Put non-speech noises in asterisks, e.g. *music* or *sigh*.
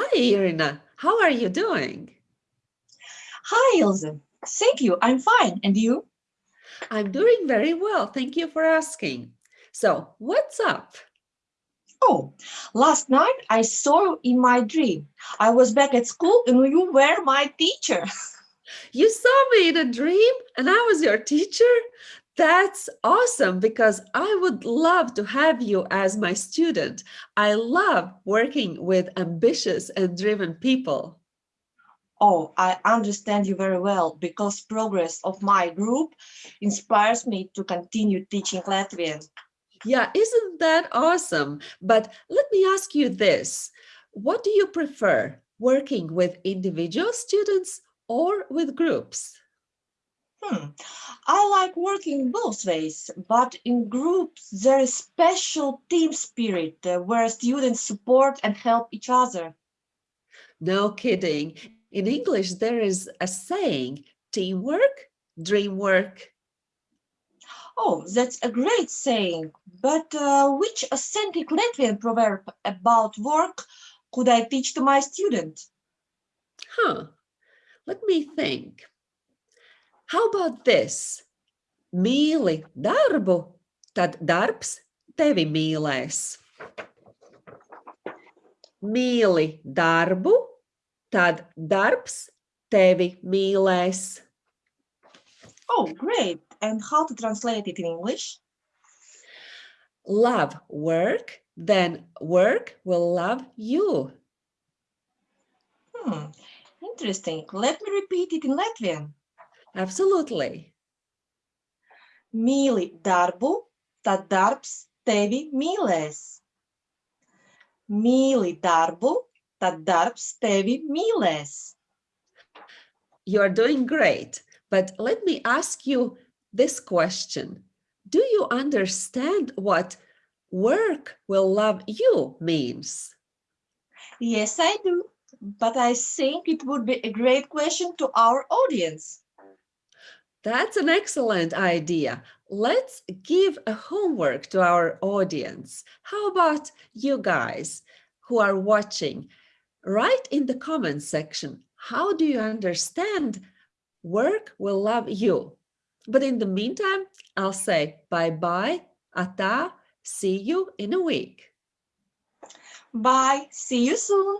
Hi, Irina. How are you doing? Hi, Ilse. Thank you. I'm fine. And you? I'm doing very well. Thank you for asking. So what's up? Oh, last night I saw you in my dream. I was back at school and you were my teacher. *laughs* You saw me in a dream and I was your teacher? That's awesome because I would love to have you as my student. I love working with ambitious and driven people. Oh, I understand you very well because progress of my group inspires me to continue teaching Latvian. Yeah, isn't that awesome? But let me ask you this. What do you prefer, working with individual students or with groups? Hmm. I like working both ways, but in groups there is special team spirit uh, where students support and help each other. No kidding. In English, there is a saying, teamwork, dream work. Oh, that's a great saying, but uh, which authentic Latvian proverb about work could I teach to my student? Huh, let me think. How about this? Mīli darbu, tad darbs tevi mīlēs. Mīli darbu, tad darbs tevi mīlēs. Oh, great. And how to translate it in English? Love work, then work will love you. Hmm, interesting. Let me repeat it in Latvian. Absolutely. Mīli darbu, tad darbs tevi mīlēs. Mīli darbu, tad darbs tevi mīlēs. You're doing great, but let me ask you this question. Do you understand what work will love you means? Yes, I do. But I think it would be a great question to our audience. That's an excellent idea. Let's give a homework to our audience. How about you guys who are watching? Write in the comment section, how do you understand work will love you? But in the meantime, I'll say bye-bye, ata, see you in a week. Bye. See you soon.